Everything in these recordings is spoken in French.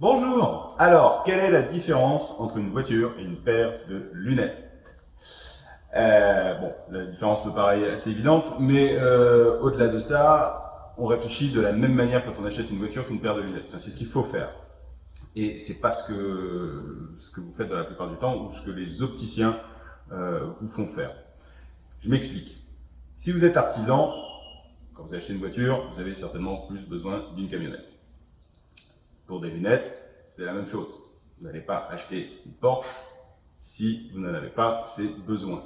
Bonjour Alors, quelle est la différence entre une voiture et une paire de lunettes euh, Bon, la différence me paraît assez évidente, mais euh, au-delà de ça, on réfléchit de la même manière quand on achète une voiture qu'une paire de lunettes. Enfin, c'est ce qu'il faut faire. Et c'est pas ce que, ce que vous faites dans la plupart du temps ou ce que les opticiens euh, vous font faire. Je m'explique. Si vous êtes artisan, quand vous achetez une voiture, vous avez certainement plus besoin d'une camionnette. Pour des lunettes, c'est la même chose. Vous n'allez pas acheter une Porsche si vous n'en avez pas ces besoins.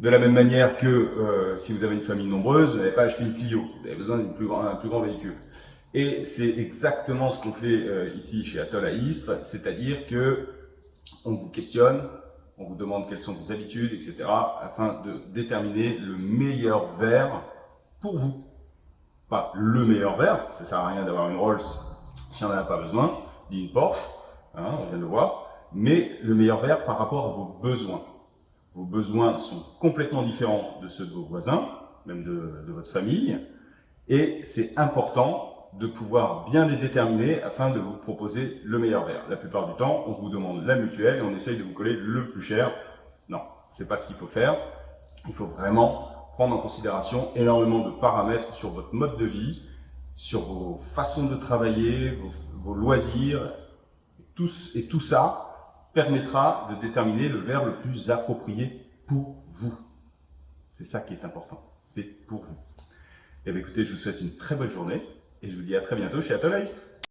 De la même manière que euh, si vous avez une famille nombreuse, vous n'allez pas acheter une Clio, vous avez besoin d'un plus, grand, véhicule. Et c'est exactement ce qu'on fait euh, ici chez Atoll à Istres, c'est-à-dire que on vous questionne, on vous demande quelles sont vos habitudes, etc., afin de déterminer le meilleur verre pour vous. Pas le meilleur verre, ça sert à rien d'avoir une Rolls si on n'en a pas besoin, ni une Porsche, hein, on vient de le voir, mais le meilleur verre par rapport à vos besoins. Vos besoins sont complètement différents de ceux de vos voisins, même de, de votre famille, et c'est important de pouvoir bien les déterminer afin de vous proposer le meilleur verre. La plupart du temps, on vous demande la mutuelle et on essaye de vous coller le plus cher. Non, c'est pas ce qu'il faut faire. Il faut vraiment prendre en considération énormément de paramètres sur votre mode de vie, sur vos façons de travailler, vos, loisirs, et tout ça permettra de déterminer le verre le plus approprié pour vous. C'est ça qui est important, c'est pour vous. Et eh bien écoutez, je vous souhaite une très bonne journée et je vous dis à très bientôt chez Atolaist.